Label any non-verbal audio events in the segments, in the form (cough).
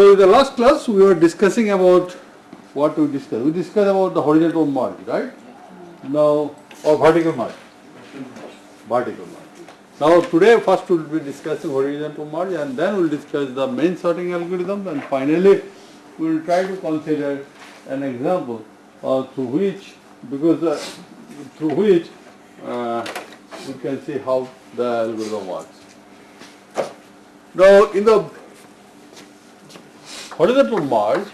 So in the last class we were discussing about what we discussed. We discussed about the horizontal merge, right? Now or vertical merge. Vertical merge. Now today first we will be discussing horizontal merge and then we will discuss the main sorting algorithm and finally we will try to consider an example uh, through which because uh, through which uh, we can see how the algorithm works. Now in the horizontal merge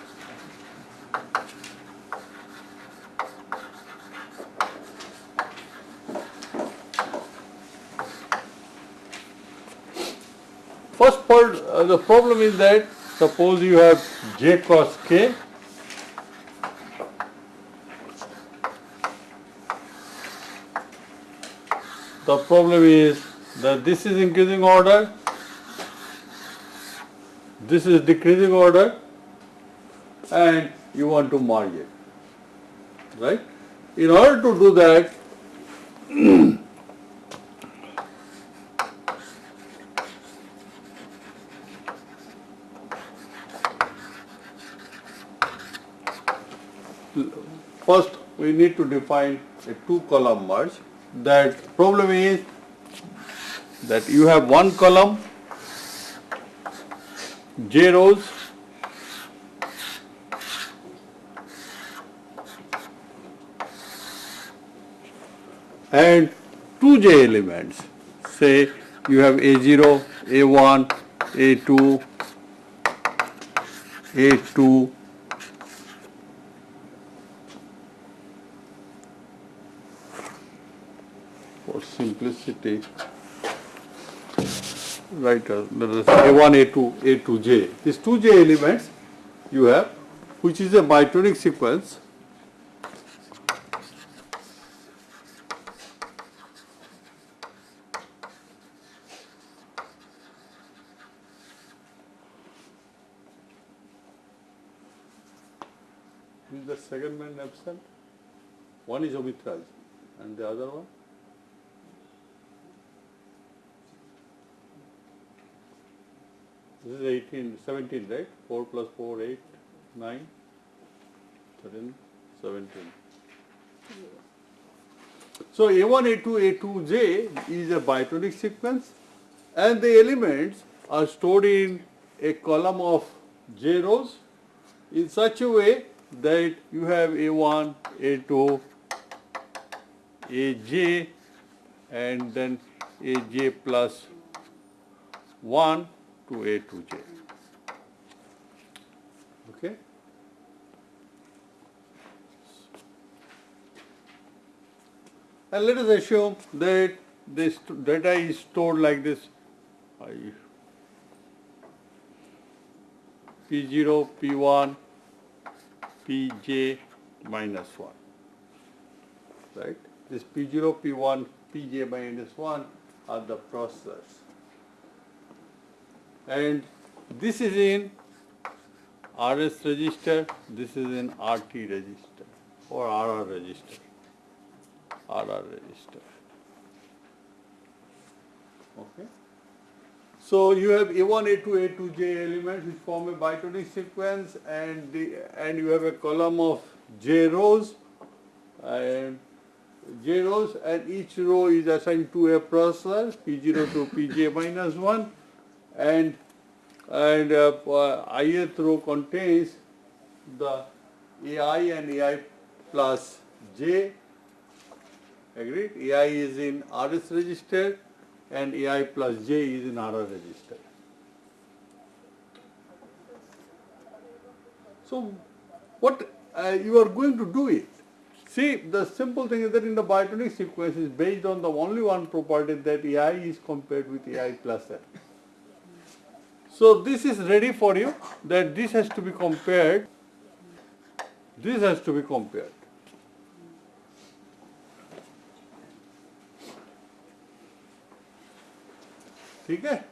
First part, uh, the problem is that suppose you have j cross k. The problem is that this is increasing order, this is decreasing order and you want to merge it, right? In order to do that, first we need to define a two column merge that problem is that you have one column j and two j elements. Say you have a0 a1 a2 a2 for simplicity write uh, let us say a1 a2 a2j these two j elements you have which is a bitonic sequence is the second man absent? One is Omitraj and the other one? This is 18, 17, right? 4 plus 4, 8, 9, 13, 17. So A1, A2, A2J is a bitonic sequence and the elements are stored in a column of J rows in such a way that you have A1, A2, AJ and then AJ plus 1 to A to J. Okay? And let us assume that this data is stored like this P0, P1, Pj minus 1. Right? This P0, P1, Pj minus 1 are the processors and this is in RS register, this is in RT register or RR register, RR register. Okay. So you have A1, A2, A2J elements which form a bitonic sequence and the, and you have a column of J rows and J rows and each row is assigned to a processor P0 to Pj minus 1 and and uh, ith row contains the AI and AI plus J agreed AI is in RS register and AI plus J is in RR register. So what uh, you are going to do it See, the simple thing is that in the bitonic sequence is based on the only one property that AI is compared with AI plus N. So this is ready for you that this has to be compared, this has to be compared. Okay?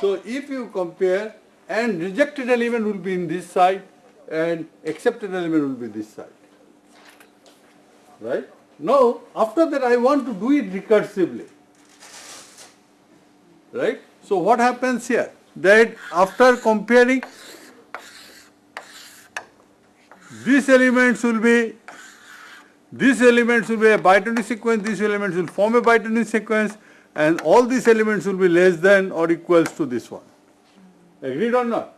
So if you compare and rejected element will be in this side and accepted element will be this side. Right? Now after that I want to do it recursively. Right? So what happens here? That after comparing these elements will be, these elements will be a bitonic sequence, these elements will form a bitonic sequence and all these elements will be less than or equals to this one. Agreed or not?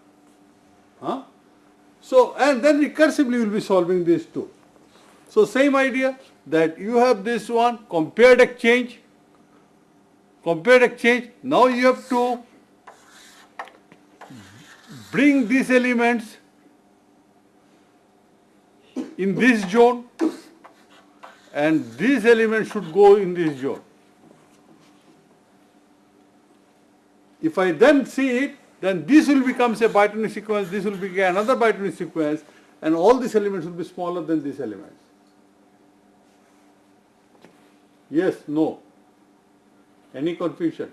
Huh? So, and then recursively will be solving these two. So same idea that you have this one compared exchange, compared exchange, now you have to bring these elements in this zone and these elements should go in this zone. If I then see it, then this will become a bitonic sequence, this will be another bitonic sequence and all these elements will be smaller than these elements. Yes, no. Any confusion?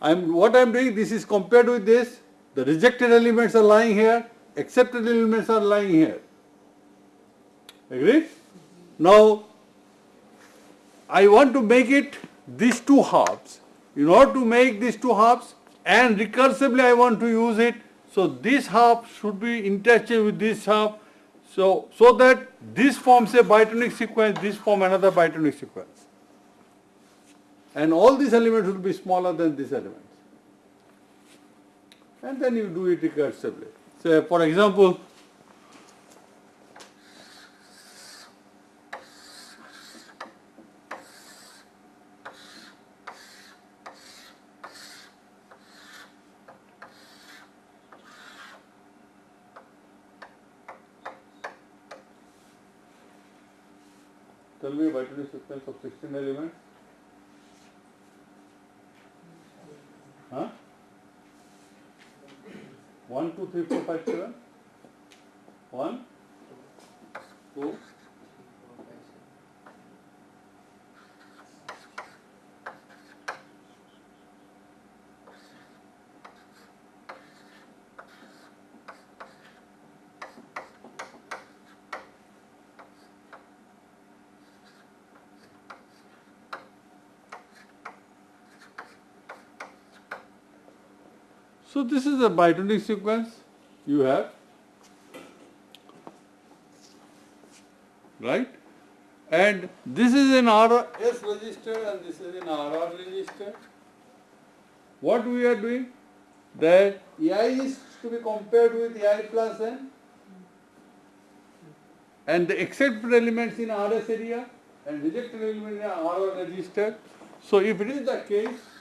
I'm, what I'm doing, this is compared with this, the rejected elements are lying here, accepted elements are lying here. Agree? Now, I want to make it these two halves. In order to make these two halves and recursively I want to use it, so this half should be interchanged with this half so, so that this forms a bitonic sequence, this form another bitonic sequence. And all these elements will be smaller than these elements. And then you do it recursively. So, for example, Tell me bitonic sequence of 16 elements. Huh? 1, 2, 3, 4, 5, 7. 1, 2, So this is a bitonic sequence you have, right? And this is in RS register and this is in RR register. What we are doing? That AI is to be compared with AI plus N and the accepted elements in RS area and rejected elements in RR register. So if it is the case,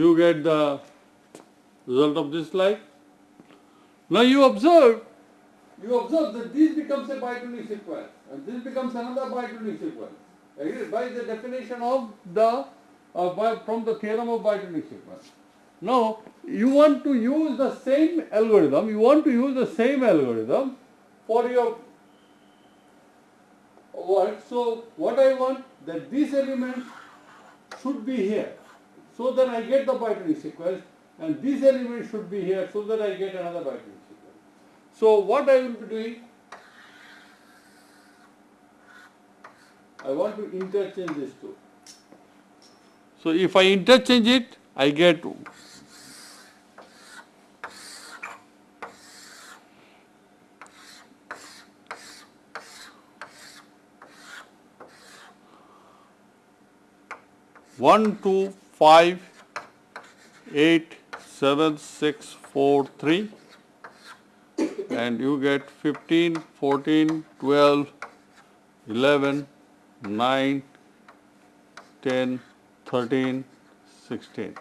you get the result of this slide. Now you observe, you observe that this becomes a bitonic sequence and this becomes another bitonic sequence. Agreed? By the definition of the, uh, by, from the theorem of bitonic sequence. Now, you want to use the same algorithm, you want to use the same algorithm for your work. So, what I want that this element should be here so that I get the bitonic sequence and this element should be here so that I get another bitonic sequence. So what I will be doing, I want to interchange these two. So if I interchange it, I get one, two, 5, 8, 7, 6, 4, 3 and you get 15, 14, 12, 11, 9, 10, 13, 16.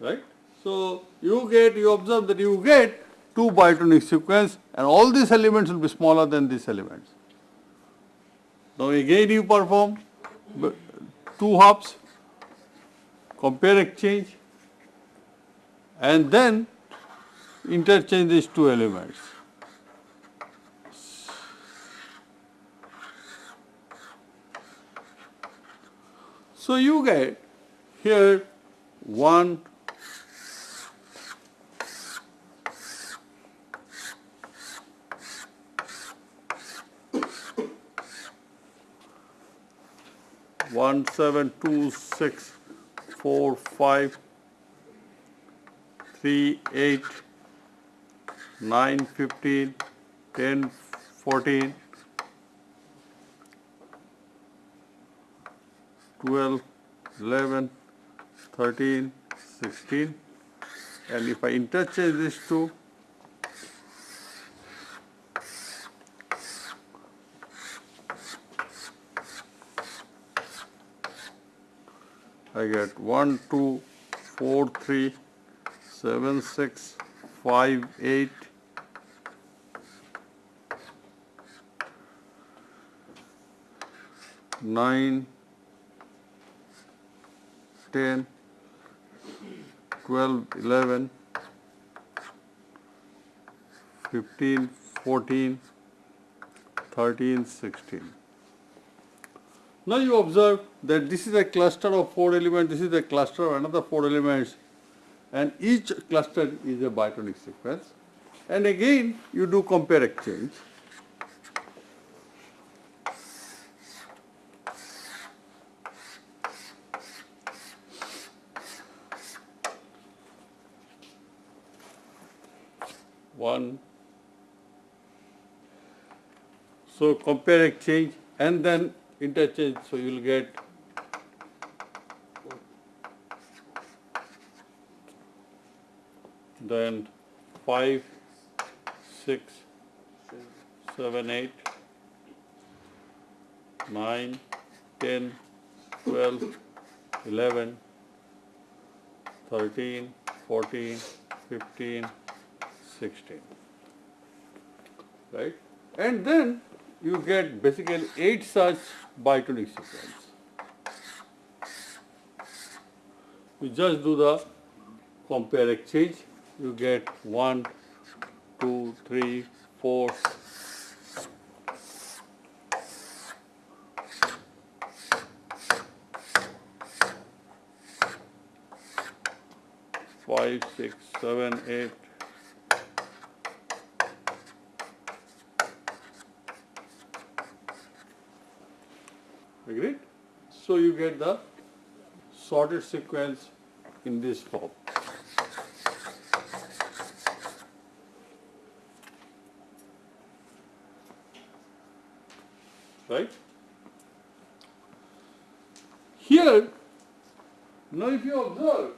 Right? So you get, you observe that you get two bitonic sequence and all these elements will be smaller than these elements. Now again you perform two hops, compare exchange, and then interchange these two elements. So you get here one one seven two six four five three eight nine fifteen ten fourteen twelve eleven thirteen sixteen. And if I interchange these two I get one, two, four, three, seven, six, five, eight, nine, ten, twelve, eleven, fifteen, fourteen, thirteen, sixteen. Now you observe that this is a cluster of four elements, this is a cluster of another four elements and each cluster is a bitonic sequence. And again you do compare exchange. One. So compare exchange and then interchange, so you will get then 5, 6, 7, 8, 9, 10, 12, 11, 13, 14, 15, 16. Right? And then you get basically 8 such bitonic sequence. You just do the compare exchange, you get 1, 2, 3, 4, five, six, seven, eight. Agreed? So you get the sorted sequence in this form. Right? Here, now if you observe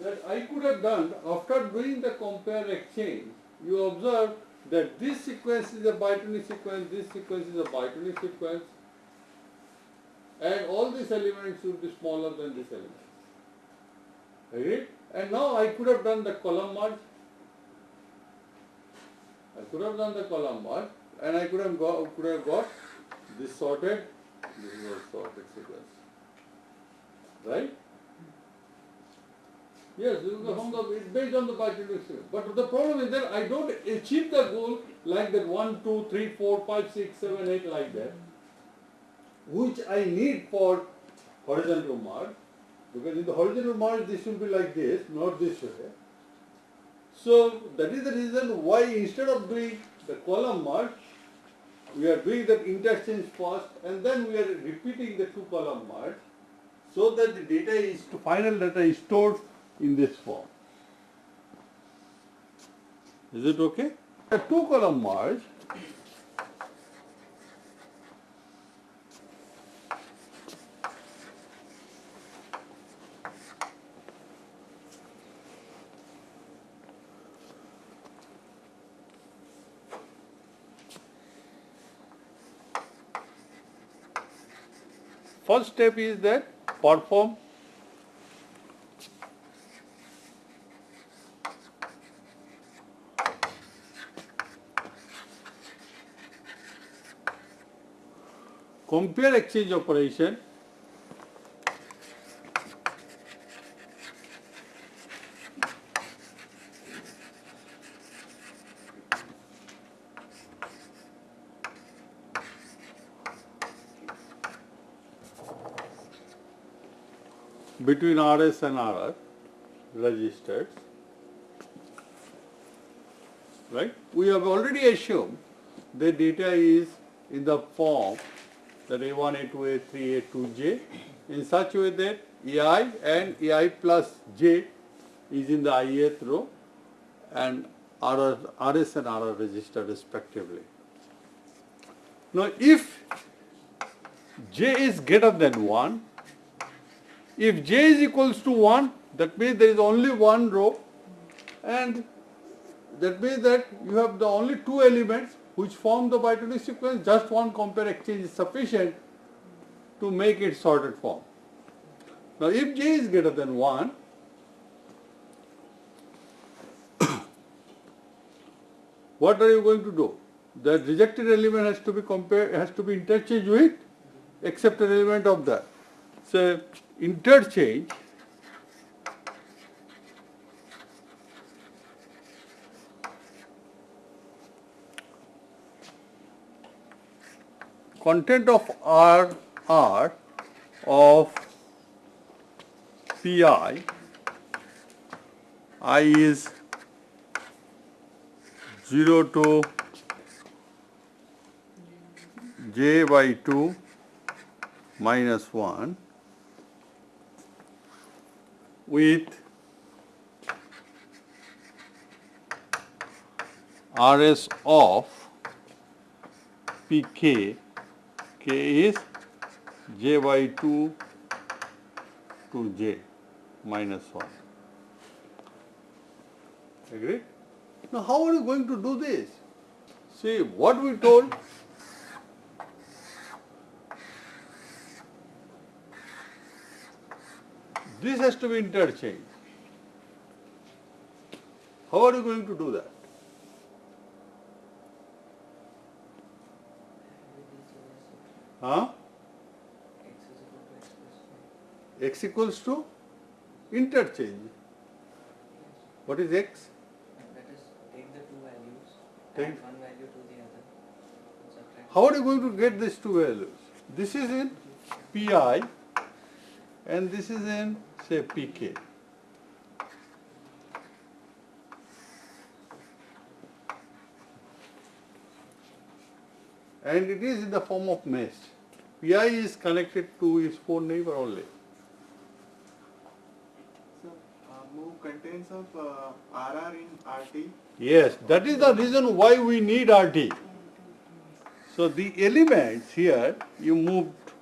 that I could have done, after doing the compare exchange, you observe that this sequence is a bitonic sequence, this sequence is a bitonic sequence, and all these elements should be smaller than this element. Agreed? And now I could have done the column merge. I could have done the column merge, and I could have got, could have got this sorted, this is a sorted sequence. Right? Yes, this is the, from the, it's based on the bitonic sequence. But the problem is that I don't achieve the goal like that 1, 2, 3, 4, 5, 6, 7, 8 like that, which I need for horizontal merge. Because in the horizontal merge this will be like this, not this way. So that is the reason why instead of doing the column merge, we are doing that interchange first and then we are repeating the two column merge so that the data is, final data is stored in this form. Is it okay? A two column merge First step is that perform. Compare exchange operation between RS and RR registers. Right? We have already assumed the data is in the form that A1, A2, A3, A2J in such a way that EI and EI plus J is in the ith row and RR, RS and RR register respectively. Now if J is greater than 1, if J is equals to 1, that means there is only one row and that means that you have the only two elements which form the bitonic sequence, just one compare exchange is sufficient to make it sorted form. Now if j is greater than 1, (coughs) what are you going to do? The rejected element has to be compared, has to be interchanged with accepted element of that. So interchange content of R R of Pi I is 0 to j by 2 minus 1 with Rs of Pk, k is j by 2 to j minus 1. Agree? Now how are you going to do this? See what we told this has to be interchanged. How are you going to do that? Huh? x equals to interchange. What is x? That is, take the two values, Take- add one value to the other, subtract. How are you going to get these two values? This is in pi and this is in say pk. And it is in the form of mesh. pi is connected to its phone neighbor only. So, uh, move contents of uh, RR in RT. Yes, that is the reason why we need RT. So the elements here you moved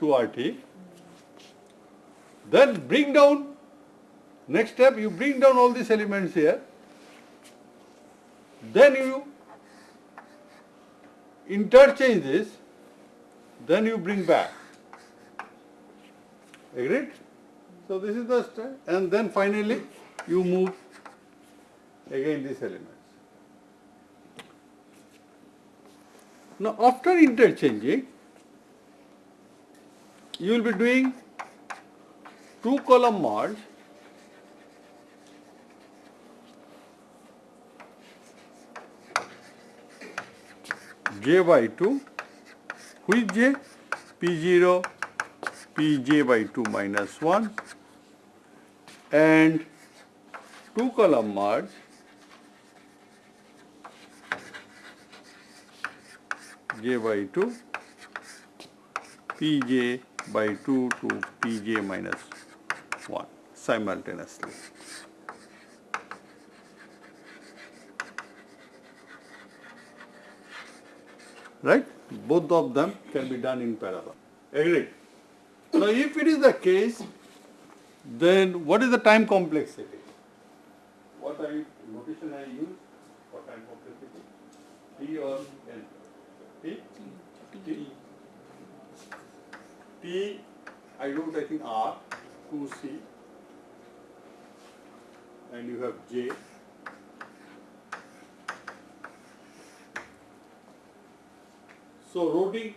to RT. Then bring down, next step you bring down all these elements here. Then you interchange this, then you bring back. Agreed? So this is the step and then finally you move again these elements. Now after interchanging, you will be doing two column merge j by 2 which j? P0 pj by 2 minus 1 and two column merge j by 2 pj by 2 to pj minus 1 simultaneously. Right? Both of them can be done in parallel. Agreed? Now if it is the case, then what is the time complexity? What I notation I use for time complexity? T or N? T? T? T, I wrote I think R, 2C, and you have J. So routing,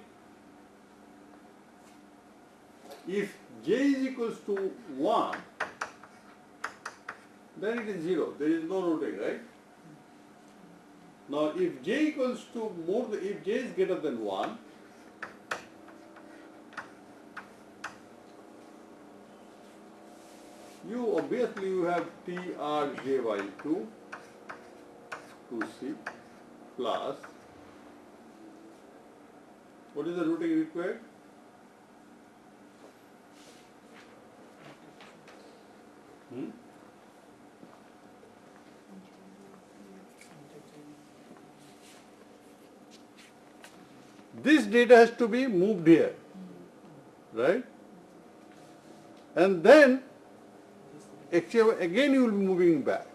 if J is equals to 1, then it is 0, there is no routing, right? Now if J equals to more, if J is greater than 1, you obviously you have TRJY2 2C plus what is the routing required? Hmm? This data has to be moved here, right? And then again you will be moving back.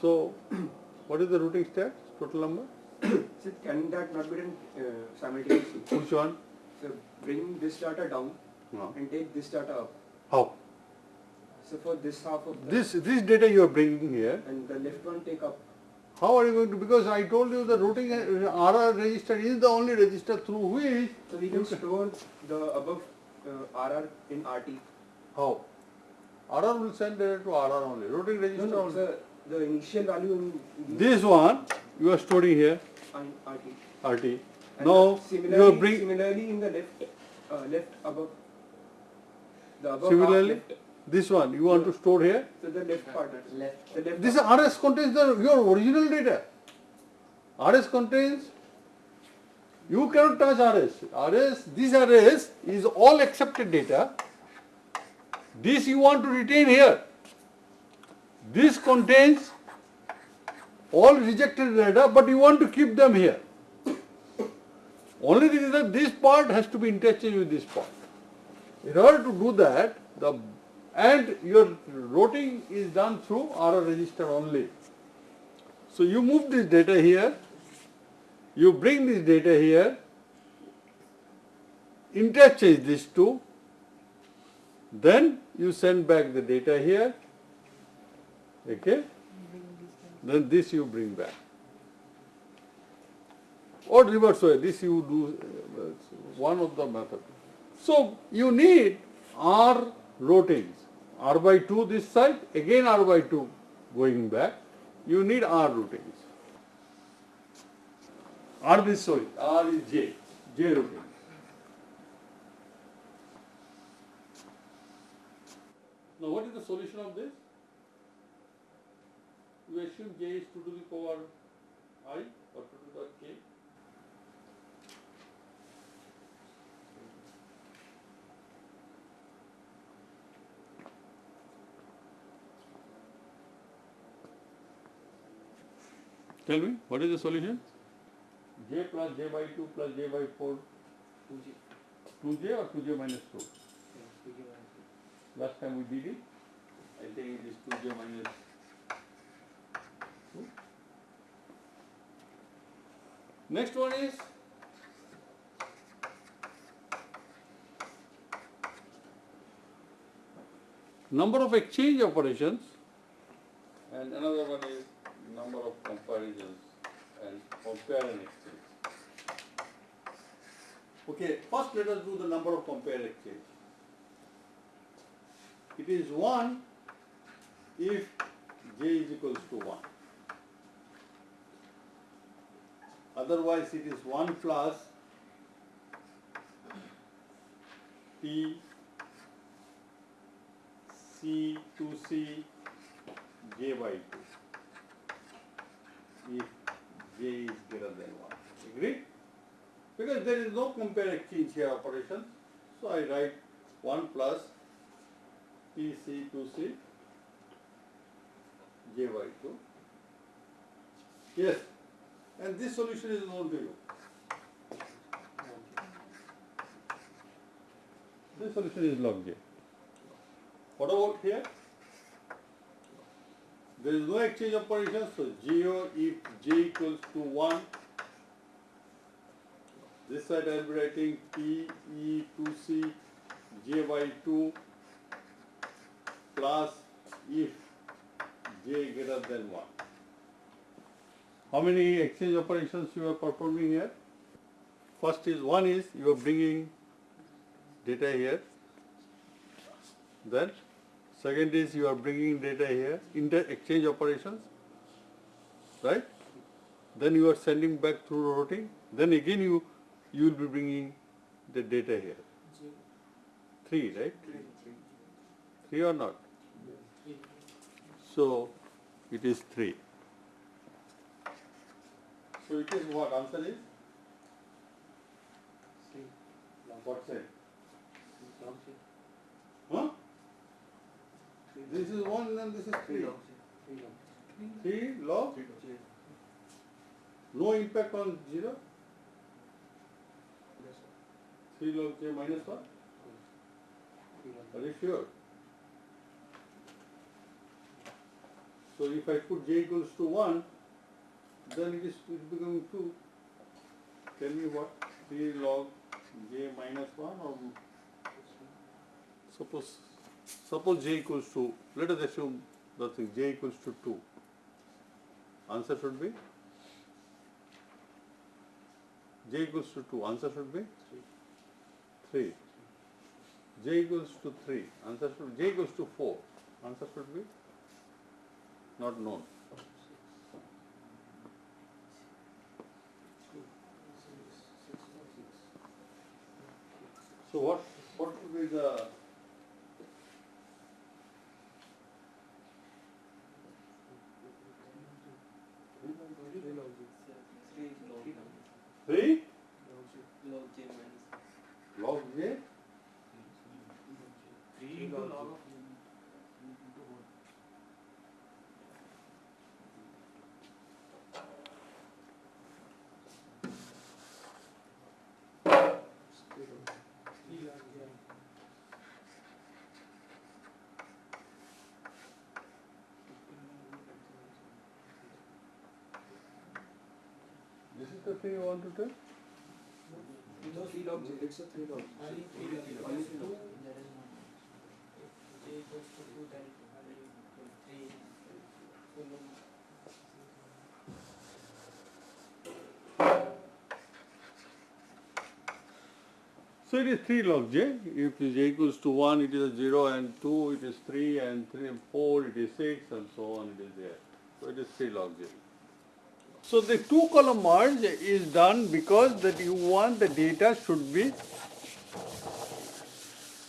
So (clears throat) what is the routing stats, total number? (clears throat) So can that not be done uh, simultaneously? Which one? So bring this data down No. and take this data up. How? So for this half of This, this data you are bringing here, and the left one take up. how are you going to, because I told you the routing uh, RR register is the only register through which, So we can store the above uh, RR in RT. how? RR will send data to RR only, routing No, register no, only. the, the initial value in This one you are storing here, on RT. RT. And Now you similarly, are bring, similarly in the left, uh, left above. The above half similarly, this one you want to store here. So the left part. Left. The left. This part. RS contains the, your original data. RS contains, you cannot touch RS. RS, this RS is all accepted data. This you want to retain here. This contains all rejected data, but you want to keep them here. Only thing is that this part has to be interchanged with this part. In order to do that, the and your routing is done through RR register only. So you move this data here, you bring this data here, interchange these two, then you send back the data here, okay? Then this you bring back. Or reverse way, this you do, uh, one of the method. So you need R routings, R by 2 this side, again R by 2 going back, you need R routings. R this, sorry, R is J, J. Now what is the solution of this? You assume J is 2 to the power I or 2 to the power K. Tell me, what is the solution? J plus J by 2 plus J by 4, 2G. 2J or 2J minus 2? Yeah, 2G minus Last time we did it, I think it is 2J minus 2. Next one is number of exchange operations and another one is number of comparisons and compare and exchange. Okay, first let us do the number of compare exchange. It is 1 if j is equals to 1. Otherwise it is 1 plus t c to c j by 2 if j is greater than 1. Agreed? Because there is no compare exchange here operation, so I write 1 plus P C to C J by 2. Yes, and this solution is known to you. This solution is log J. What about here? There is no exchange operation, so GO if J equals to 1. This side I will be writing P E to C J by 2 plus if j greater than 1. How many exchange operations you are performing here? First is one is you are bringing data here. Then second is you are bringing data here, inter exchange operations, right? Then you are sending back through routing. Then again you you will be bringing the data here. Three, right? Three or not? So it is three. So it is what answer is? Three. What's it? Log J. Huh? Three. This is one and this is Three three. log Three log. Three no impact on zero. Yes, sir. Three log j minus one. Are you sure? So if I put j equals to one, then it is becoming two. Tell me what? Three log j minus one or suppose suppose j equals to let us assume the thing j equals to two. Answer should be j equals to two. Answer should be Three. three. j equals to three. Answer should j equals to four. Answer should be not known. So what what would be the Three log J. Three log J. three Log J. Log J minus. log j Three into log of. Three log J. this is the thing you want to tell? No, three log J. It's a three log. Only three log Only three log. That is not. J. So it is 3 log j. If j equals to 1, it is a 0 and 2, it is 3 and 3 and 4, it is 6 and so on, it is there. So it is 3 log j. So the two column merge is done because that you want the data should be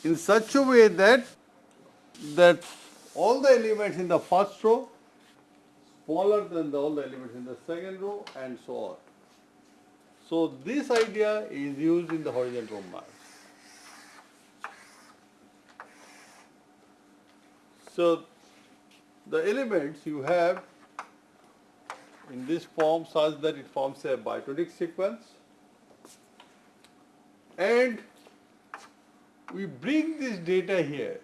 in such a way that that all the elements in the first row smaller than the, all the elements in the second row and so on. So this idea is used in the horizontal merge. So the elements you have in this form such that it forms a bitonic sequence and we bring this data here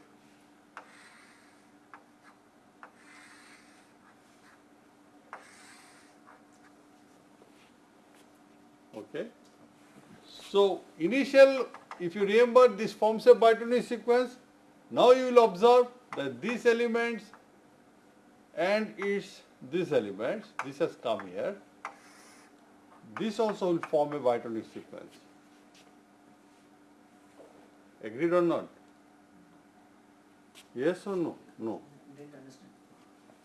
Okay. So initial, if you remember, this forms a bitonic sequence. Now you will observe that these elements and its these elements, this has come here. This also will form a bitonic sequence. Agreed or not? Yes or no? No.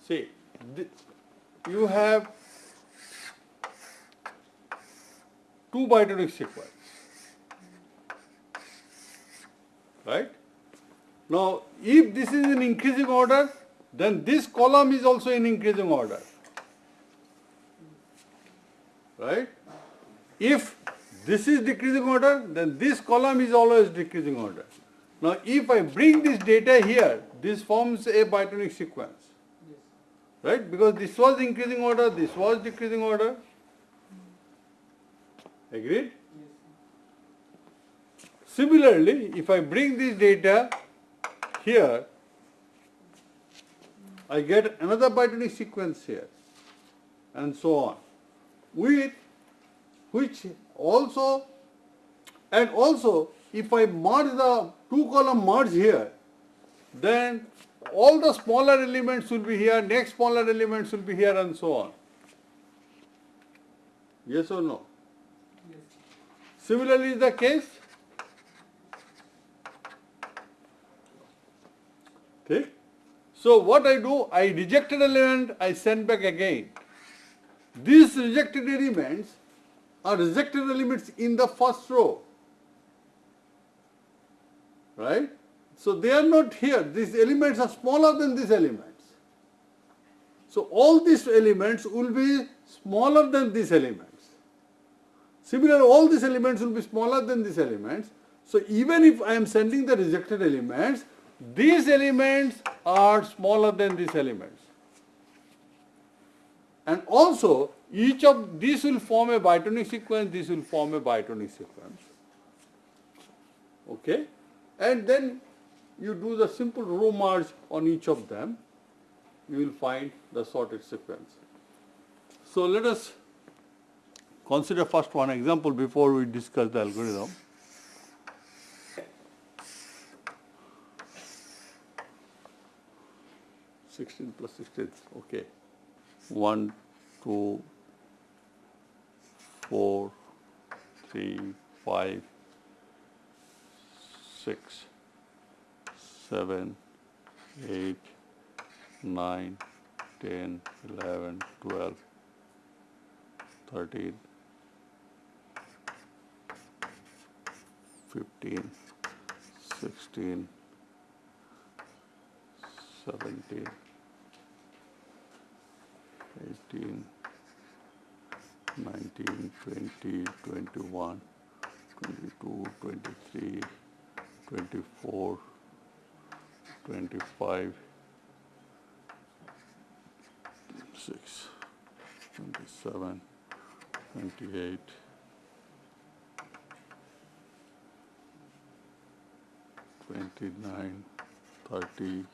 See, you have two bitonic sequence. Right? Now, if this is in increasing order, then this column is also in increasing order. Right? If this is decreasing order, then this column is always decreasing order. Now, if I bring this data here, this forms a bitonic sequence right? Because this was increasing order, this was decreasing order. Agreed? Similarly, if I bring this data here, I get another bitonic sequence here, and so on. With which also, and also, if I merge the two column merge here, then all the smaller elements will be here, next smaller elements will be here, and so on. Yes or no? Yes. Similarly is the case. Okay. So what I do, I rejected element, I send back again. These rejected elements are rejected elements in the first row. Right? So they are not here. These elements are smaller than these elements. So all these elements will be smaller than these elements. Similarly, all these elements will be smaller than these elements. So even if I am sending the rejected elements, these elements are smaller than these elements. And also, each of these will form a bitonic sequence, this will form a bitonic sequence. Okay? And then you do the simple row merge on each of them, you will find the sorted sequence. So let us consider first one example before we discuss the algorithm. Sixteen plus sixteen, okay. One, two, four, three, five, six, seven, eight, nine, ten, eleven, twelve, thirteen, fifteen, sixteen, seventeen, eighteen, nineteen, twenty, twenty-one, twenty-two, twenty-three, twenty-four, twenty-five, six, twenty-seven, twenty-eight, twenty-nine, thirty.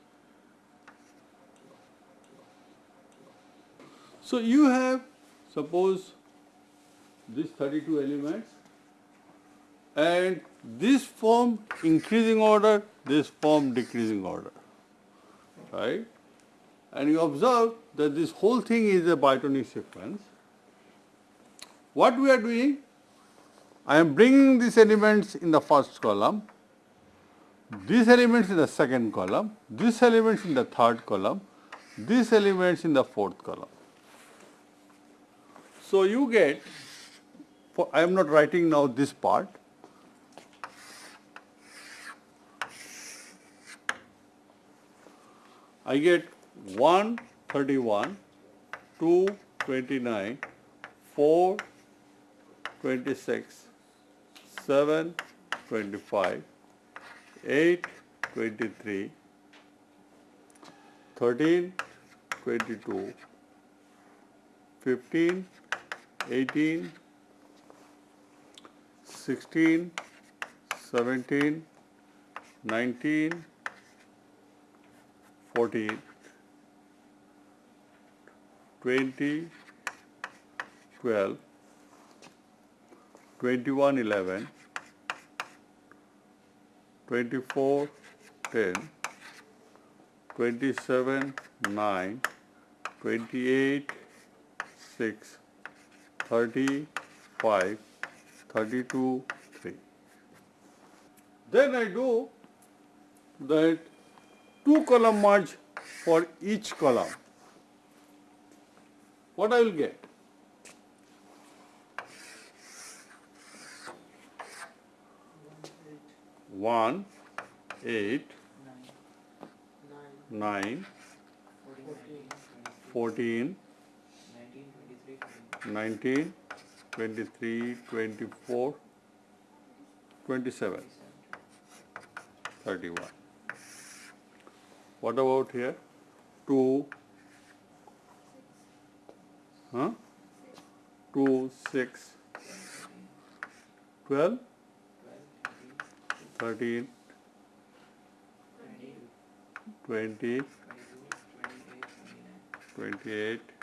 So you have, suppose, these thirty-two elements, and this form increasing order, this form decreasing order, right? And you observe that this whole thing is a bitonic sequence. What we are doing, I am bringing these elements in the first column, these elements in the second column, these elements in the third column, these elements in the fourth column. So you get, I am not writing now this part, I get 1 31, 2 29, 4 26, 7 25, 8 23, 13 22, 15 18, 16, 17, 19, 14, 20, 12, 21, 11, 24, 10, 27, 9, 28, 6, 35, 32, 3. Then I do that two column merge for each column. What I will get? One, eight, nine, nine, fourteen, fourteen, nineteen, twenty-three, 19, 23, 24, 27, 31. What about here? 2, huh? 2, 6, 12, 13, 20, 28,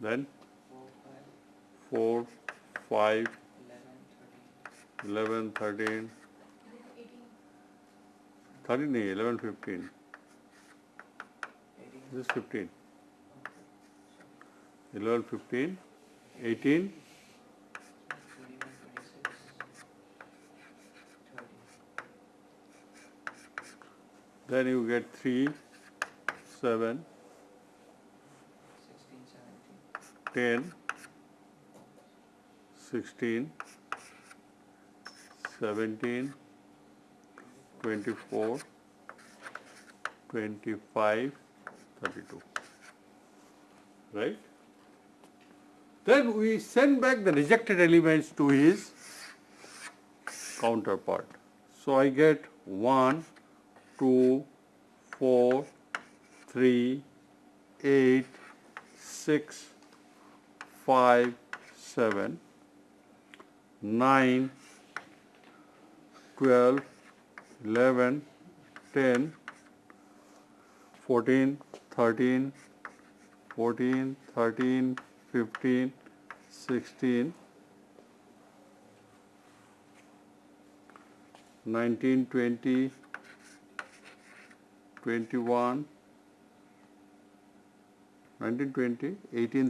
then? 4, 5, 11, 13, 13 11, 15. This is 15. 11, 15, 18, then you get 3, 7, 10, 16, seventeen, twenty-four, twenty-five, thirty-two. Right? Then we send back the rejected elements to his counterpart. So I get one, two, four, three, eight, six, five, seven, nine, twelve, eleven, ten, fourteen, thirteen, fourteen, thirteen, fifteen, sixteen, nineteen, twenty, twenty-one, nineteen, twenty, eighteen,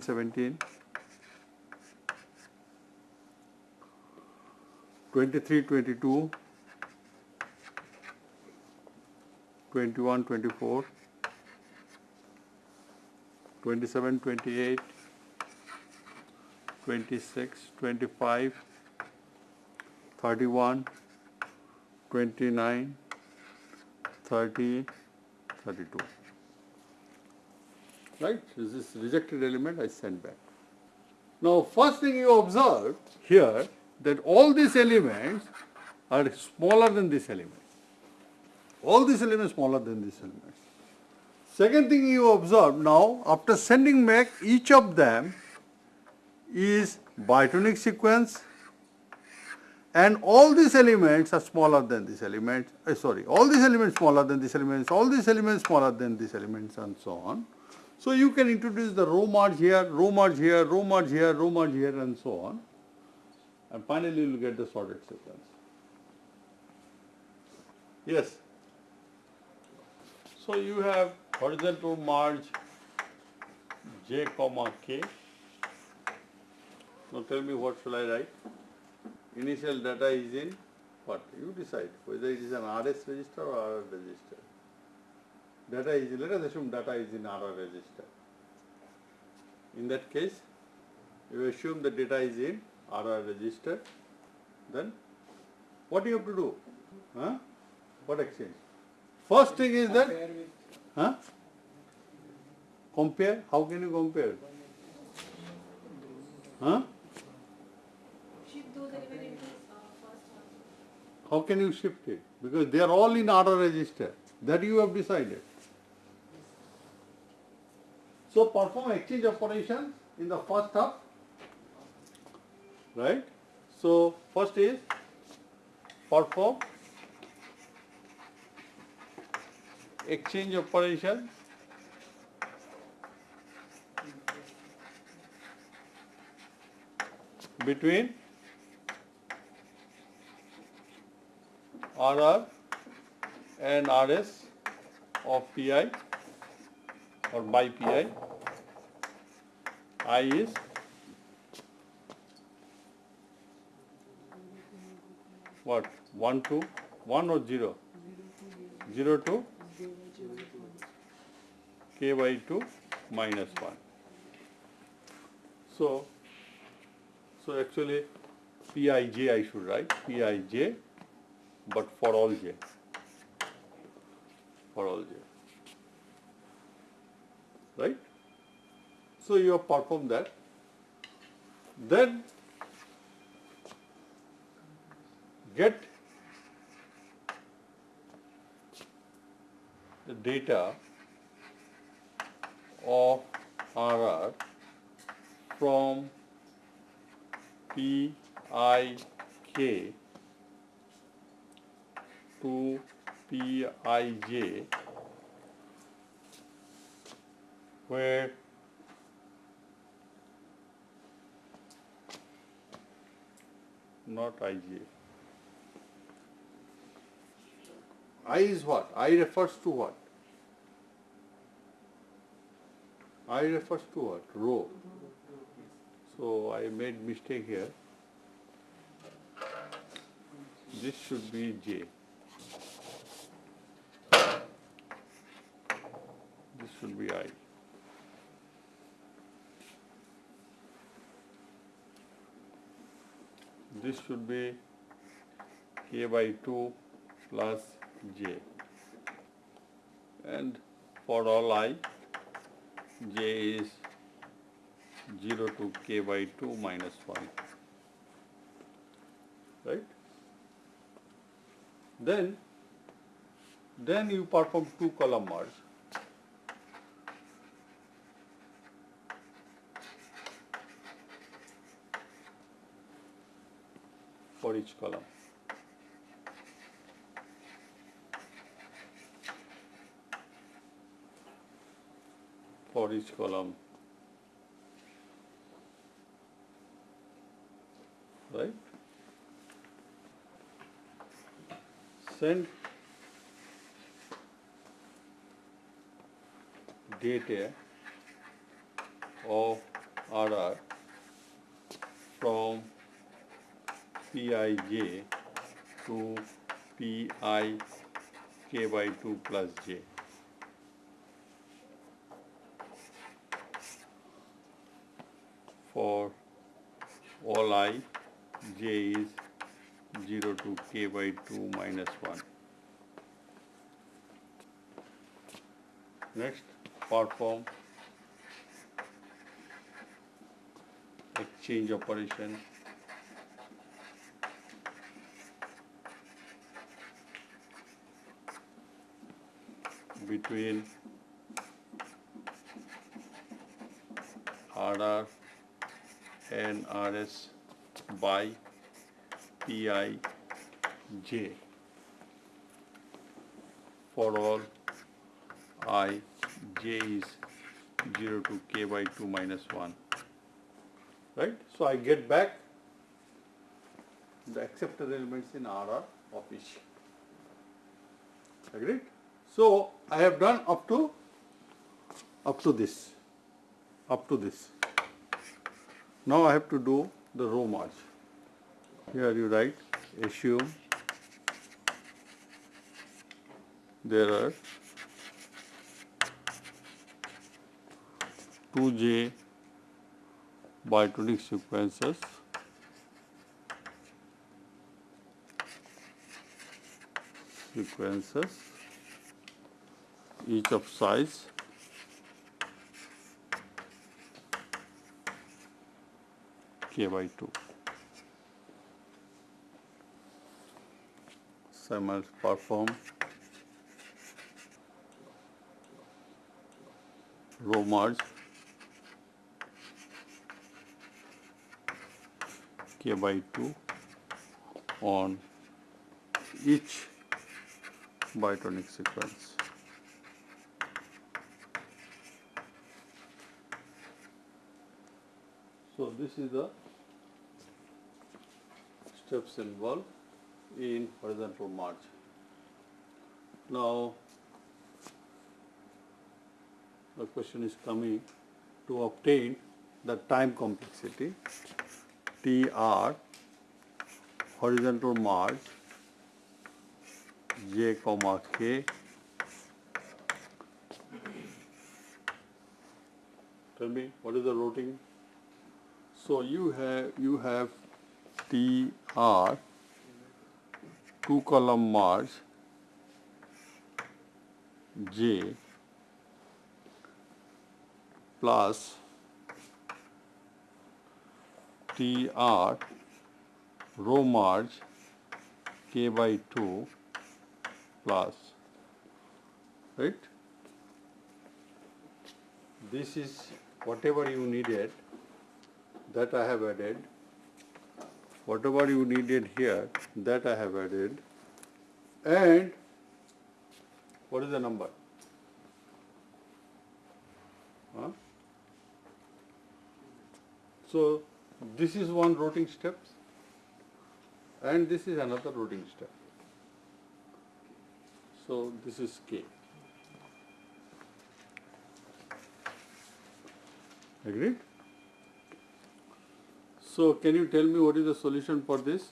seventeen, twenty-three, twenty-two, twenty-one, twenty-four, twenty-seven, twenty-eight, twenty-six, twenty-five, thirty-one, twenty-nine, thirty, thirty-two. Right? This is rejected element I send back. Now, first thing you observe here that all these elements are smaller than this element. All these elements smaller than this element. Second thing you observe now, after sending back each of them is bitonic sequence and all these elements are smaller than this element, uh, sorry, all these elements smaller than this elements, all these elements smaller than these elements and so on. So you can introduce the row merge here, row merge here, row merge here, row merge here and so on. And finally you will get the sorted sequence. Yes. So you have horizontal merge j comma k. Now tell me what shall I write? Initial data is in what? You decide whether it is an RS register or RR register. Data is in, let us assume data is in RR register. In that case, you assume the data is in RR register, then what do you have to do? Huh? What exchange? First thing is that, Compare huh? Compare? How can you compare? Huh? Shift those elements into uh, first one. How can you shift it? Because they are all in RR register. That you have decided. So perform exchange operation in the first half. Right? So first is perform exchange operation between RR and RS of PI or by PI. I is what? 1 to 1 or 0? 0 to k by 2 minus 1. So, so actually Pij I should write Pij but for all j. For all j. Right? So you have performed that. Then get the data of RR from PIK to Pij where not Ij. I is what? I refers to what? I refers to what? Row. So I made mistake here. This should be J. This should be I. This should be k by 2 plus j. And for all i j is 0 to k by 2 minus 1 right? Then then you perform two column merge. For each column for each column right send data of RR from Pij to Pi k by 2 plus j. For all i, j is 0 to k by 2 minus 1. Next, perform exchange operation. Between RR and RS by PI J. For all I J is 0 to K by 2 minus 1 right? So I get back the accepted elements in R of each agreed? So I have done up to up to this up to this. Now I have to do the row merge here you write assume there are 2j bitonic sequences. Sequences each of size k by 2 so I must perform. Row merge k by 2 on each bitonic sequence. So this is the steps involved in horizontal merge. Now the question is coming to obtain the time complexity TR horizontal merge j comma k tell me what is the routing so you have you have tr two column merge j plus tr row merge k by 2 plus right? This is whatever you needed that I have added whatever you needed here that I have added and what is the number huh? so this is one routing step and this is another routing step so this is K. Agreed? So can you tell me what is the solution for this?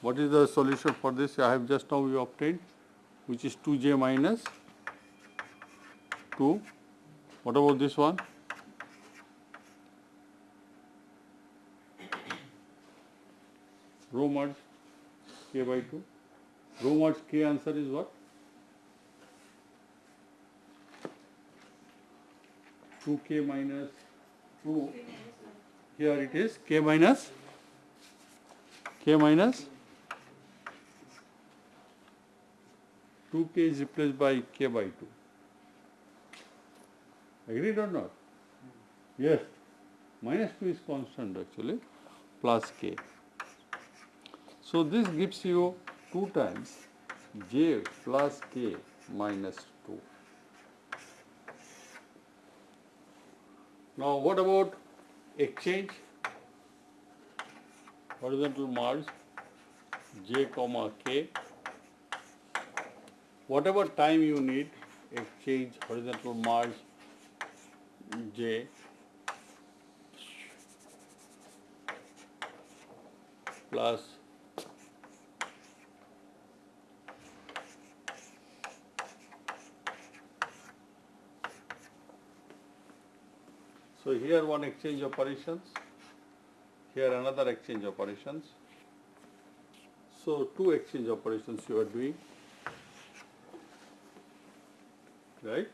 What is the solution for this I have just now you obtained which is 2j minus 2. What about this one? Row merge k by 2. Rho mod k answer is what? 2k minus 2. Here it is k minus k minus 2k is replaced by k by 2. Agreed or not? Yes. Minus 2 is constant actually plus k. So this gives you 2 times j plus k minus 2. Now what about exchange? Horizontal merge j comma k. Whatever time you need, exchange horizontal merge j plus So here one exchange operations, here another exchange operations. So two exchange operations you are doing, right?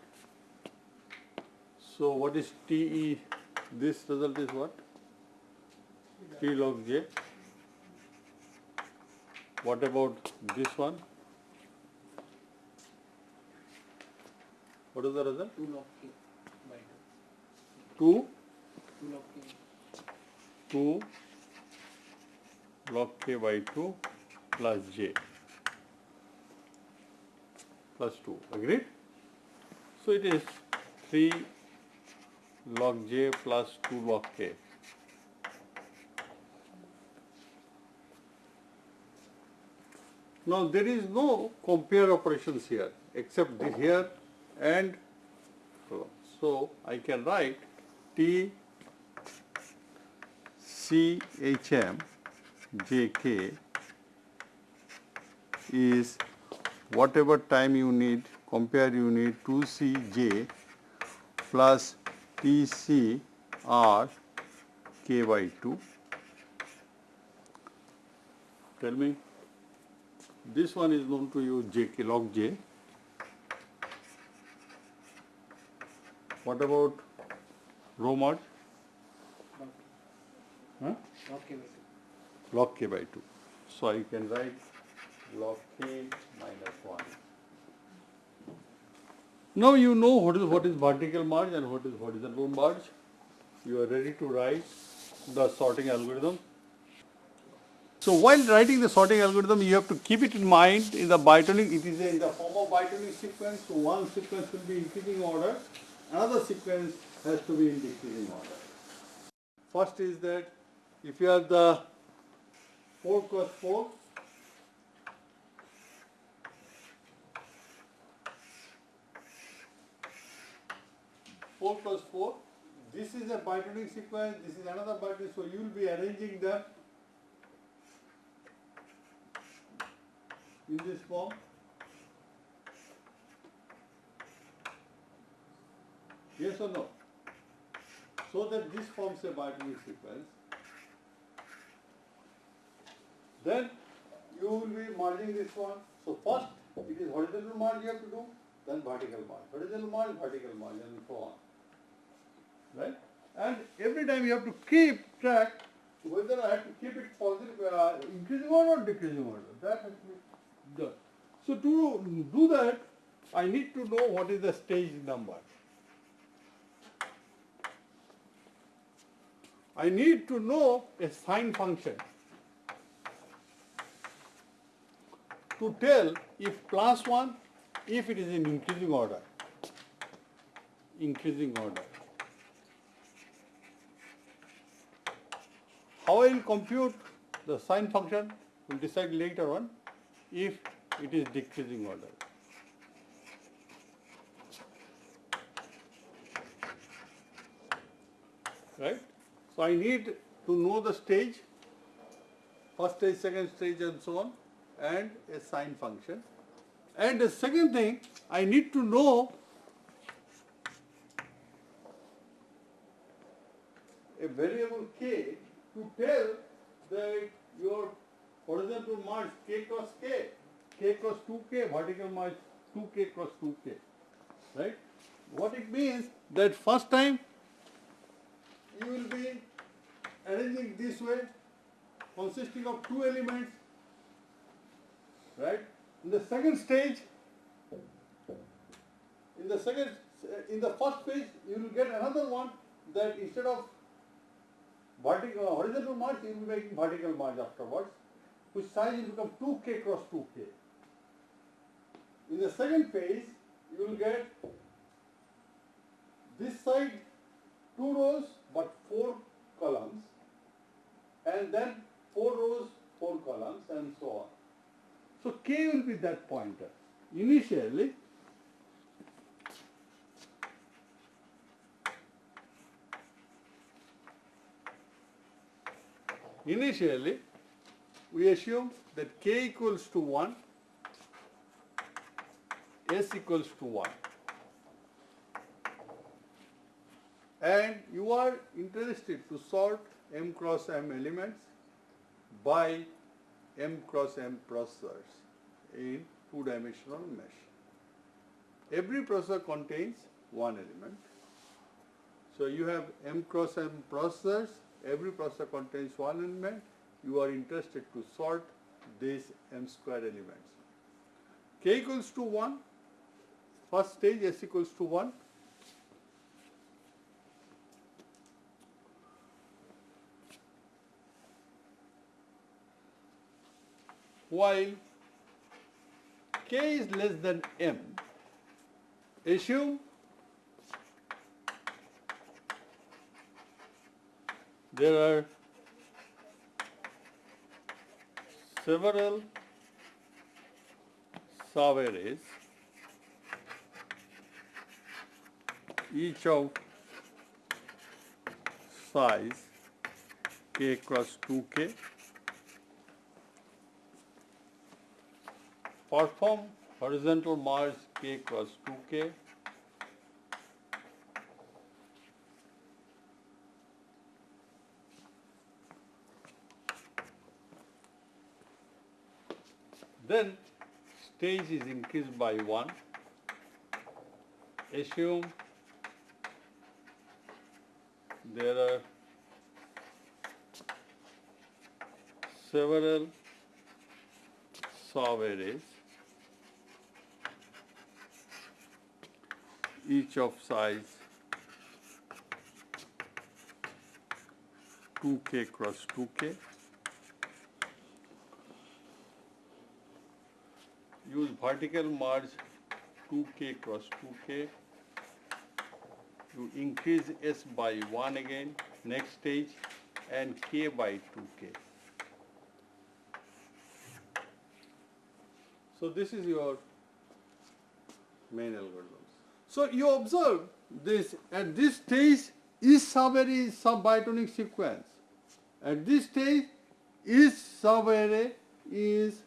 So what is TE? This result is what? T log J. What about this one? What is the result? Two log k Two, Two log k. by two plus J plus two. Agreed? So it is three log J plus two log K. Now there is no compare operations here except the here and. So I can write T C H M J K is whatever time you need, compare you need 2CJ plus TCR K by 2. Tell me, this one is known to you JK log J. What about rho mod? Huh? Log k log k by 2. So I can write log k minus 1. Now you know what is what is vertical merge and what is horizontal merge. You are ready to write the sorting algorithm. So while writing the sorting algorithm, you have to keep it in mind in the bitonic, it is in the form of bitonic sequence. So one sequence will be increasing order, another sequence has to be in decreasing order. First is that if you have the 4 cross 4, Four plus four. This is a bitonic sequence. This is another bitonic. So you will be arranging them in this form. Yes or no? So that this forms a bitonic sequence. Then you will be merging this one. So first it is horizontal merge you have to do, then vertical merge. Horizontal merge, vertical merge and so on. Right? And every time you have to keep track whether I have to keep it positive, uh, increasing order or decreasing order. That has to be done. So to do that, I need to know what is the stage number. I need to know a sine function to tell if plus 1, if it is in increasing order. Increasing order. How I will compute the sine function will decide later on if it is decreasing order. Right? So I need to know the stage, first stage, second stage and so on and a sign function. And the second thing, I need to know a variable k to tell that your horizontal merge k cross k k cross 2k, vertical march 2k cross 2k, right? What it means that first time arranging this way, consisting of two elements, right? In the second stage, in the second, in the first phase, you will get another one that instead of vertical, uh, horizontal march, you will be making vertical march afterwards, whose size will become 2k cross 2k. In the second phase, you will get this side two rows but four columns, and then four rows, four columns, and so on. So k will be that pointer. Initially, initially, we assume that k equals to 1, s equals to 1. And you are interested to sort m cross m elements by m cross m processors in two-dimensional mesh. Every processor contains one element. So you have m cross m processors, every processor contains one element. You are interested to sort these m square elements. k equals to 1, first stage s equals to 1. While k is less than m, assume there are several sub-arrays, each of size k cross 2k, perform horizontal merge k cross 2k, Then stage is increased by 1. Assume there are several sub-arrays, each of size 2k cross 2k. use vertical merge 2k cross 2k. You increase s by 1 again, next stage, and k by 2k. So this is your main algorithm. So you observe this, at this stage, each subarray is sub-bitonic sequence. At this stage, each subarray is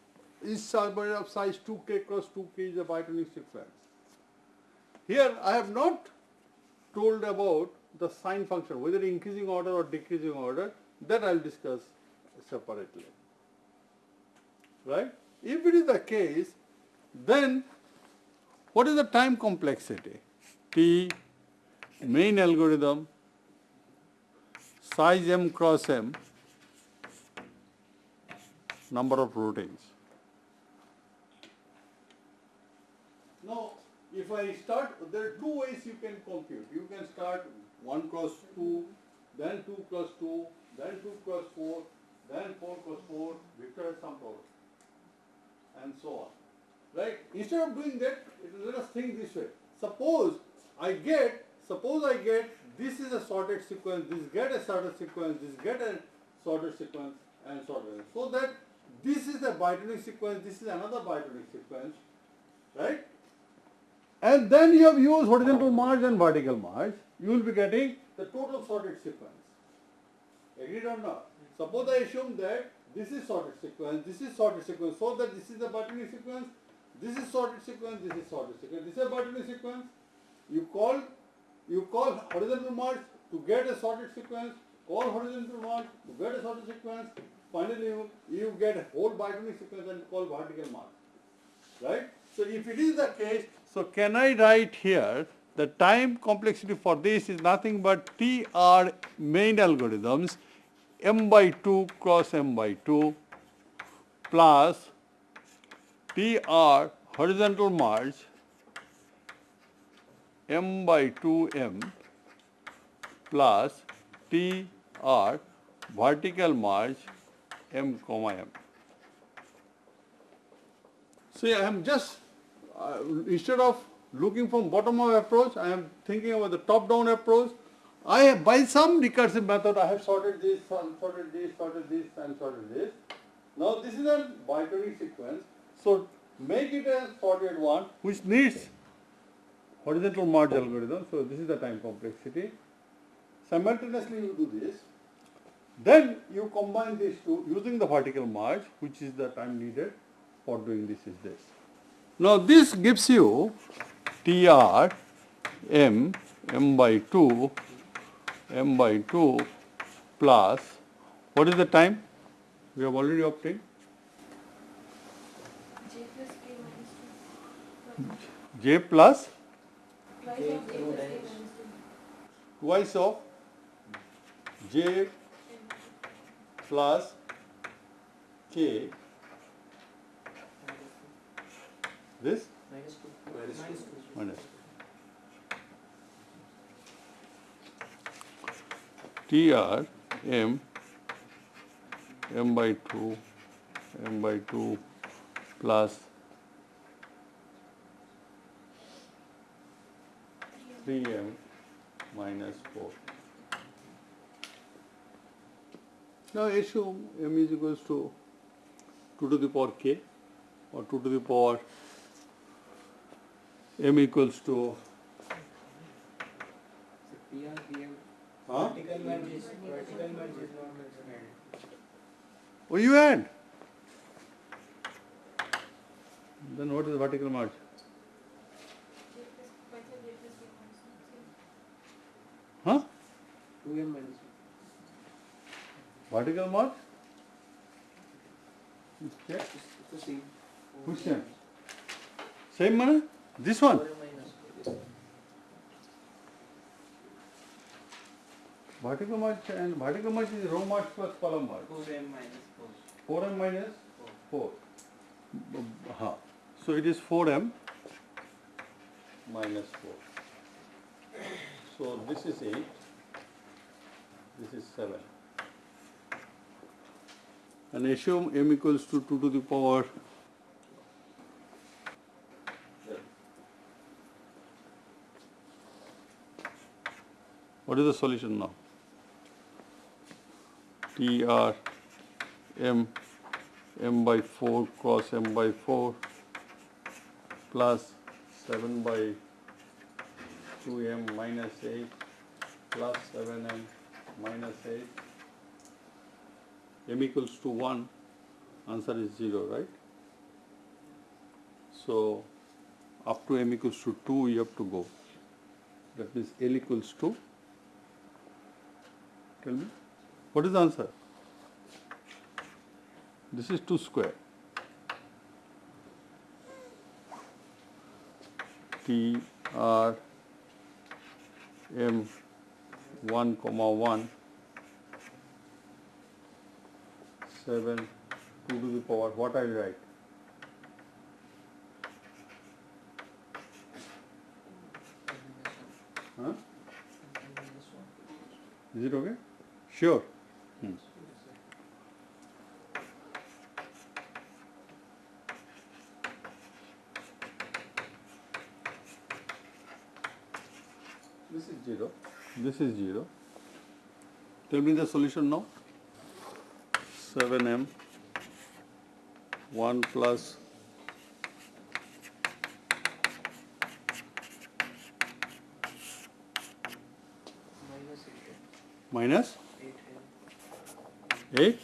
each subarray of size 2k cross 2k is a bitonic sequence. Here I have not told about the sine function, whether increasing order or decreasing order, that I will discuss separately. Right? If it is the case, then what is the time complexity? T main algorithm size m cross m number of routines. Now, if I start, there are two ways you can compute. You can start 1 cross 2, then 2 cross 2, then 2 cross 4, then 4 cross 4, Victor sum problem, and so on. Right? Instead of doing that, let us think this way. Suppose I get, suppose I get, this is a sorted sequence, this get a sorted sequence, this get a sorted sequence, and sorted. So that this is a bitonic sequence, this is another bitonic sequence, right? And then you have used horizontal merge and vertical merge, you will be getting the total sorted sequence. Agreed or not? Suppose I assume that this is sorted sequence, this is sorted sequence, so that this is the bitonic sequence, this is sorted sequence, this is sorted sequence, this is a bitonic sequence. You call, you call horizontal merge to get a sorted sequence, call horizontal merge to get a sorted sequence, finally you, you get a whole bitonic sequence and call vertical merge. right? So if it is the case, so can I write here the time complexity for this is nothing but TR main algorithms m by 2 cross m by 2 plus TR horizontal merge m by 2m plus TR vertical merge m comma m. See, I am just, uh, instead of looking from bottom up approach, I am thinking about the top down approach. I have, by some recursive method, I have sorted this, sorted this, sorted this, and sorted this. Now this is a binary sequence, so make it a sorted one which needs horizontal merge algorithm, so this is the time complexity. Simultaneously you do this, then you combine these two using the vertical merge, which is the time needed for doing this is this. Now this gives you TR M M by 2 M by 2 plus what is the time? We have already obtained J plus K minus two. J plus Twice of J plus K dash. minus two. twice of J M. plus K this Minus two. Minus two. Minus two. TR M M by 2 M by 2 plus 3M minus 4. Now assume M is equals to 2 to the power K or 2 to the power M equals to Huh? Vertical merge is, vertical merge is not mentioned. Oh, you add. Then what is the vertical merge? 2m minus 1. Vertical mark? Yeah, It's the same. Which same? Same money? This one? Vertical march and vertical march is row march plus column march. 4m minus 4. 4m minus 4. 4. Uh, so it is 4m minus 4. So this is 8. This is 7. And assume m equals to 2 to the power What is the solution now? TR m m by 4 cross m by 4 plus 7 by 2m minus 8 plus 7m minus 8 m equals to 1 answer is 0 right? So up to m equals to 2 you have to go. That means l equals to tell me what is the answer? This is 2 square. T R M 1 comma 1 7 2 to the power what I will write? Huh? Is it okay? Sure. Hmm. This is 0. This is 0. Tell me the solution now. 7m 1 plus Minus eight M. minus Eight M. 8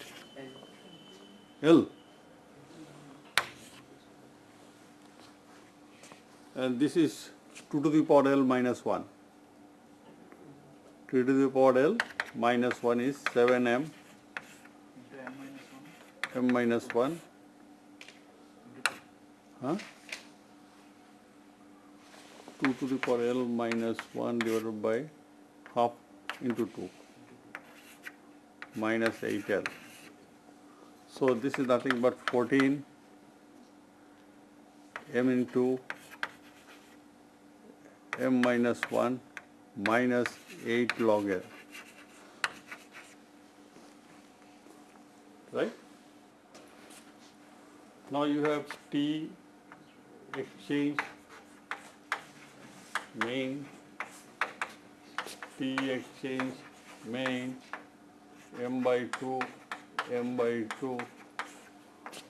L. L. And this is 2 to the power L minus 1. 2 to the power L minus 1 is 7m M minus one. m minus 1. Huh? 2 to the power L minus 1 divided by half into 2 minus 8L. So this is nothing but 14 m into m minus 1 minus 8 log L. Right? Now you have T exchange main T exchange main m by 2 m by 2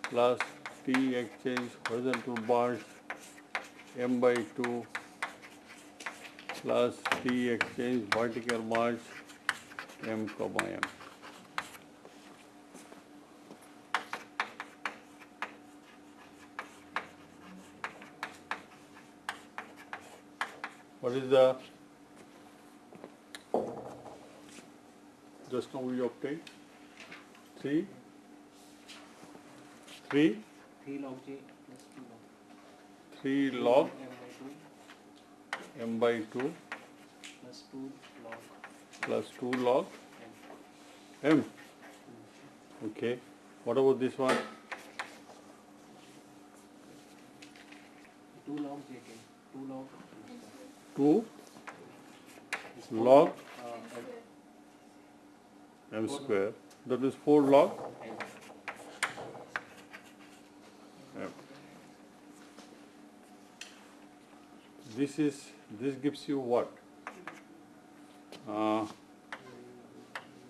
plus T exchange horizontal bars m by 2 plus T exchange vertical bars m comma m. What is the just now we obtained three three Three log J plus two log. three log M by two m by two plus two log plus two log M. m. Okay. What about this one? Two log J K. Two log. Two log Uh, M. square. That is four log M. m. this is this gives you what? Uh,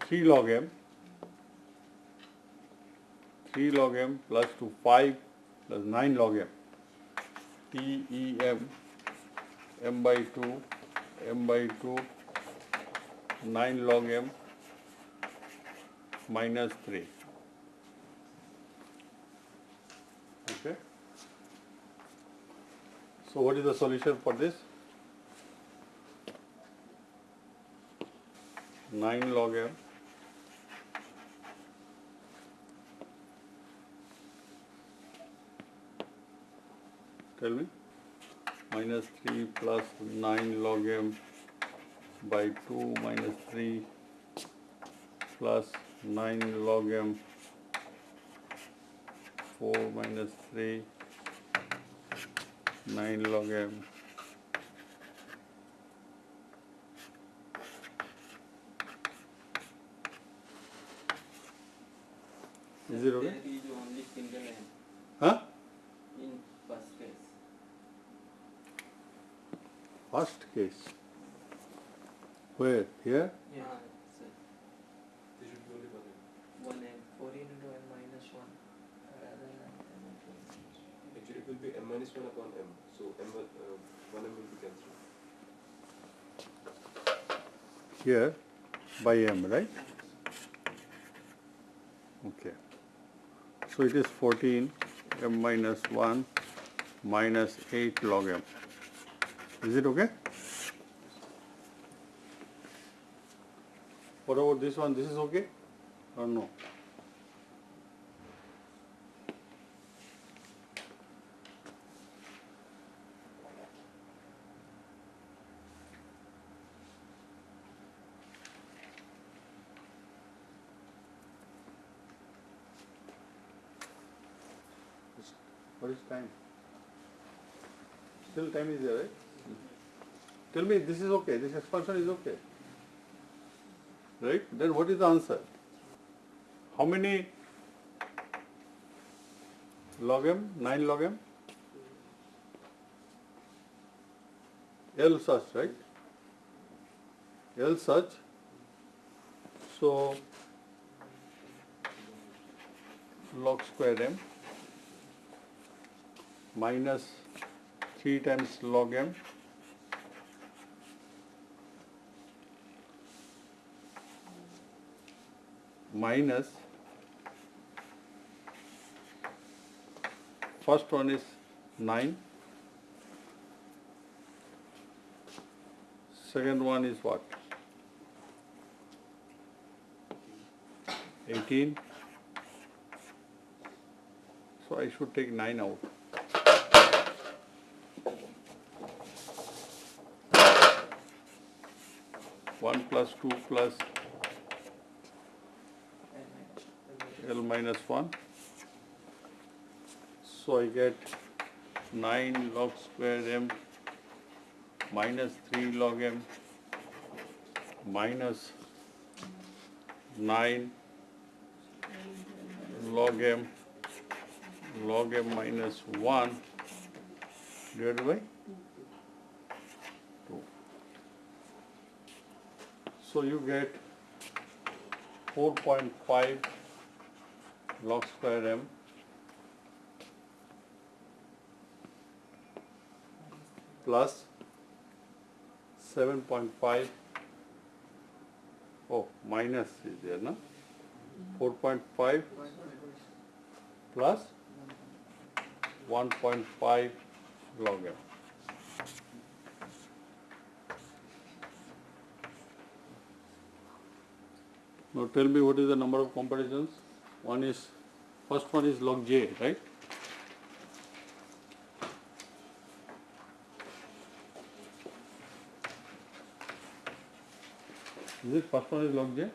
3 log m. 3 log m plus to 5 plus 9 log m. T E m m by 2 m by 2 9 log m minus 3 So what is the solution for this? Nine log m Tell me. Minus three plus nine log m by two minus three plus nine log m four minus three nine log m Is it okay? There is only single M Huh? in first case. First case. Where? Here? Yeah. sir. One M. Fourteen into M minus one. Rather than M into M. Actually, it will be m minus 1 upon m. So m will, uh, 1 m will be cancelled. Here by m, right? Okay. So it is 14 m minus 1 minus 8 log m. Is it okay? What about this one? This is okay or no? Time is there, right? Tell me, this is okay, this expansion is okay. Right? Then what is the answer? How many log m? 9 log m? L such, right? L such. So, log square m minus 3 times log m. Minus first one is 9 second one is what? 18 so I should take 9 out 1 plus 2 plus L minus, L minus. L minus 1. So I get 9 log square m minus 3 log m minus 9 log m log m minus 1 divided by So you get 4.5 log square m. Plus 7.5 oh minus is there no 4.5 plus 1.5 log m now tell me what is the number of comparisons one is first one is log j right? Is it first one is log j? Uh,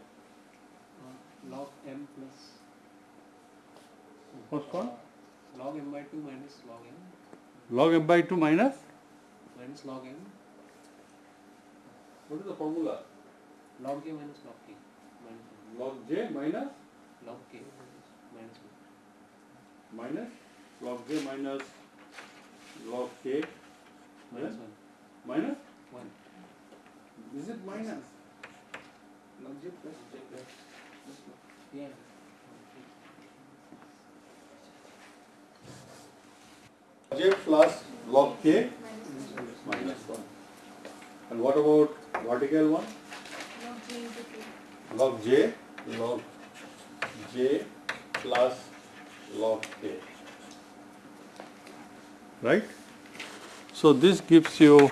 log m plus. first one? Log m by 2 minus log m. Log m by 2 minus? Minus log m. What is the formula? Log k minus log k log j minus? Minus log k minus 1 minus? Log j minus log k? Minus 1 minus? 1 is it minus? Log j plus j plus yeah. J plus log k? Minus minus 1 and what about vertical one? Log J into K. log j log j plus log k. Right? So this gives you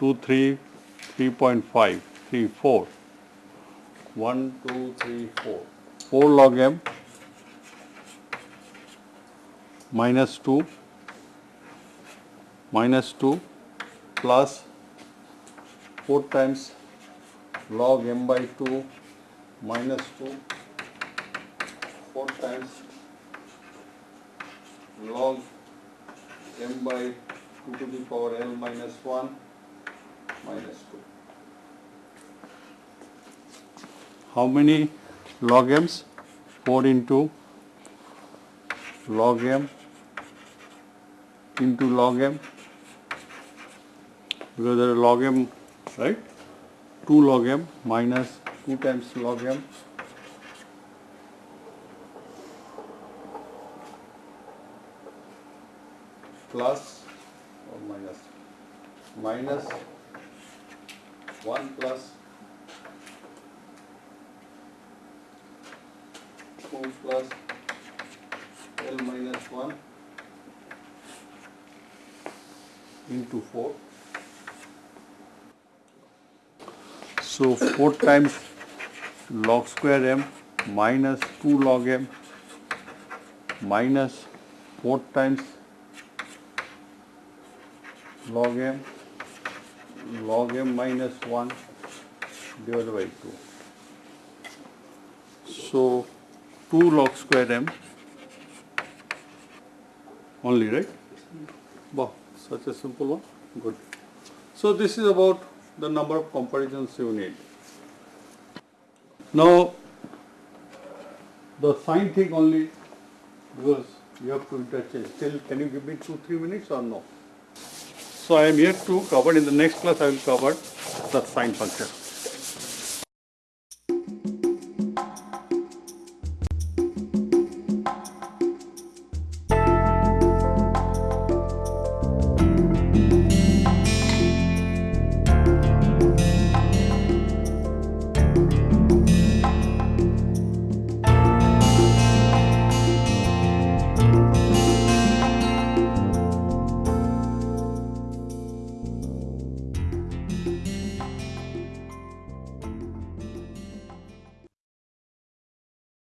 2 3 3.5 3 4 1 2 3 4 4 log m minus 2 minus 2 plus 4 times log m by 2 minus 2 4 times log m by 2 to the power l minus 1 minus 2. How many log m's? 4 into log m into log m because there are log m right 2 log m minus 2 times log m. Plus or minus? Minus 1 plus 2 plus L minus 1 into 4 So 4 times log square m minus 2 log m minus 4 times log m log m minus 1 divided by 2. So 2 log square m only, right? Wow, such a simple one. Good. So this is about the number of comparisons you need. Now, the sign thing only because you have to interchange. Still, can you give me two, three minutes or no? So I am here to cover in the next class I will cover the sign function.